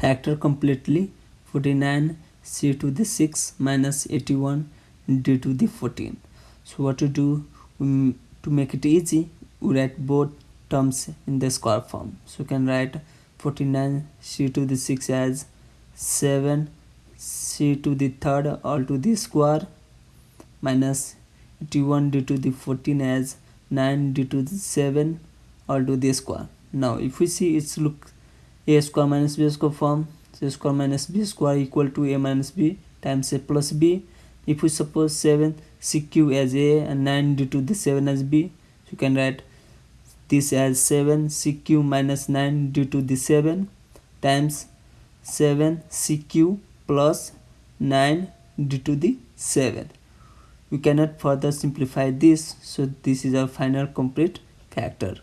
factor completely 49 c to the 6 minus 81 d to the 14 so what to do? Um, to make it easy we write both terms in the square form. So you can write 49 c to the 6 as 7 c to the third all to the square minus 81 d to the 14 as 9 d to the 7 all to the square. Now if we see it's look a square minus b square form a square minus b square equal to a minus b times a plus b. If we suppose 7 cq as a and 9 d to the 7 as b. So you can write this as 7 cq minus 9 d to the 7 times 7 cq plus 9 d to the 7 we cannot further simplify this so this is our final complete factor